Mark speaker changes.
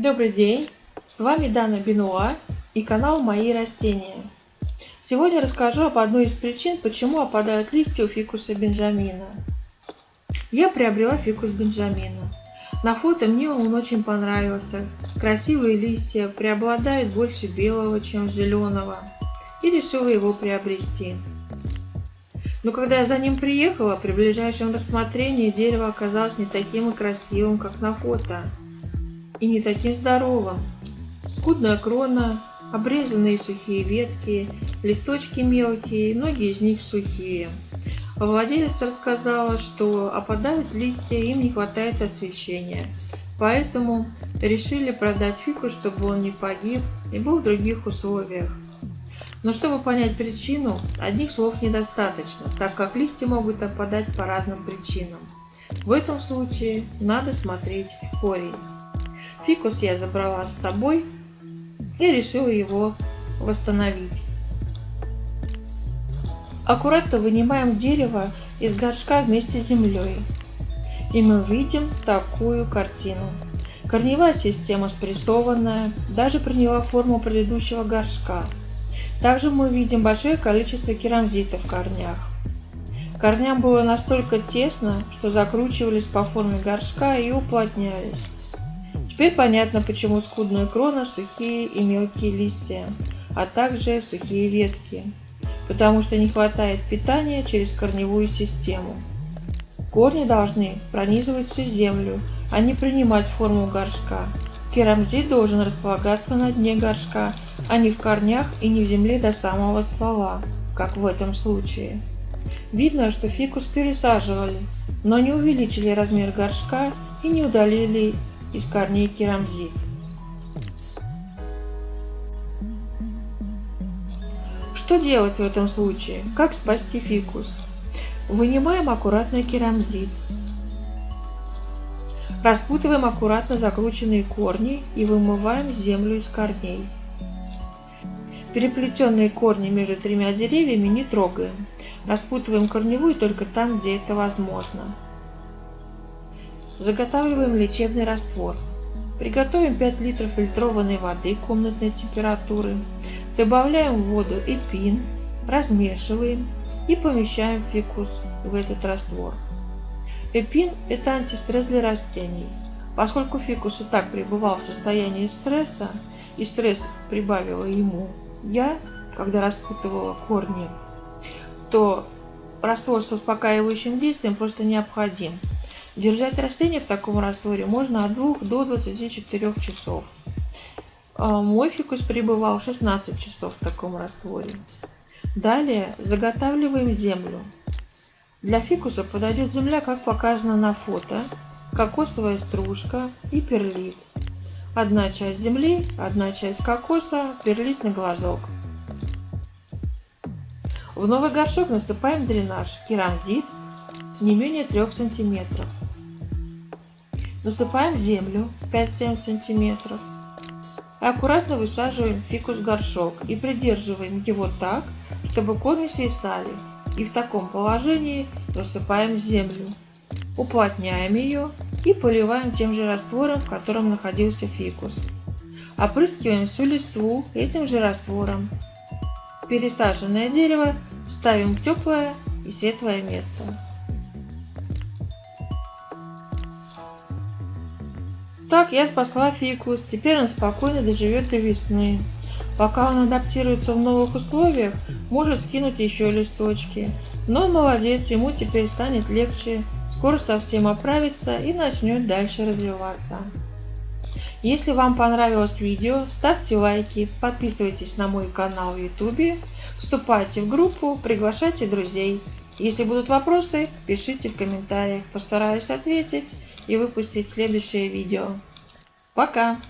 Speaker 1: Добрый день! С вами Дана Бенуа и канал Мои растения. Сегодня расскажу об одной из причин, почему опадают листья у фикуса Бенджамина. Я приобрела фикус Бенджамина. На фото мне он очень понравился. Красивые листья преобладают больше белого, чем зеленого. И решила его приобрести. Но когда я за ним приехала, при ближайшем рассмотрении дерево оказалось не таким и красивым, как на фото и не таким здоровым. Скудная крона, обрезанные сухие ветки, листочки мелкие, многие из них сухие. Владелец рассказала, что опадают листья, им не хватает освещения. Поэтому решили продать фикус, чтобы он не погиб и был в других условиях. Но чтобы понять причину, одних слов недостаточно, так как листья могут опадать по разным причинам. В этом случае надо смотреть в корень. Фикус я забрала с собой и решила его восстановить. Аккуратно вынимаем дерево из горшка вместе с землей. И мы видим такую картину. Корневая система спрессованная, даже приняла форму предыдущего горшка. Также мы видим большое количество керамзита в корнях. Корням было настолько тесно, что закручивались по форме горшка и уплотнялись. Теперь понятно, почему скудная крона, сухие и мелкие листья, а также сухие ветки, потому что не хватает питания через корневую систему. Корни должны пронизывать всю землю, а не принимать форму горшка. Керамзит должен располагаться на дне горшка, а не в корнях и не в земле до самого ствола, как в этом случае. Видно, что фикус пересаживали, но не увеличили размер горшка и не удалили из корней керамзит. Что делать в этом случае? Как спасти фикус? Вынимаем аккуратно керамзит. Распутываем аккуратно закрученные корни и вымываем землю из корней. Переплетенные корни между тремя деревьями не трогаем. Распутываем корневую только там, где это возможно. Заготавливаем лечебный раствор. Приготовим 5 литров фильтрованной воды комнатной температуры. Добавляем в воду эпин, размешиваем и помещаем фикус в этот раствор. Эпин – это антистресс для растений. Поскольку фикус и так пребывал в состоянии стресса, и стресс прибавила ему я, когда распутывала корни, то раствор с успокаивающим действием просто необходим. Держать растение в таком растворе можно от 2 до 24 часов. А, мой фикус пребывал 16 часов в таком растворе. Далее заготавливаем землю. Для фикуса подойдет земля, как показано на фото, кокосовая стружка и перлит. Одна часть земли, одна часть кокоса, перлит на глазок. В новый горшок насыпаем дренаж керамзит не менее 3 сантиметров. Насыпаем землю 5-7 см. Аккуратно высаживаем фикус в горшок и придерживаем его так, чтобы корни свисали. И в таком положении засыпаем землю. Уплотняем ее и поливаем тем же раствором, в котором находился фикус. Опрыскиваем всю листву этим же раствором. Пересаженное дерево ставим в теплое и светлое место. Так я спасла фикус, теперь он спокойно доживет до весны. Пока он адаптируется в новых условиях, может скинуть еще листочки. Но молодец, ему теперь станет легче, скоро совсем оправится и начнет дальше развиваться. Если вам понравилось видео, ставьте лайки, подписывайтесь на мой канал в YouTube, вступайте в группу, приглашайте друзей. Если будут вопросы, пишите в комментариях, постараюсь ответить и выпустить следующее видео. Пока!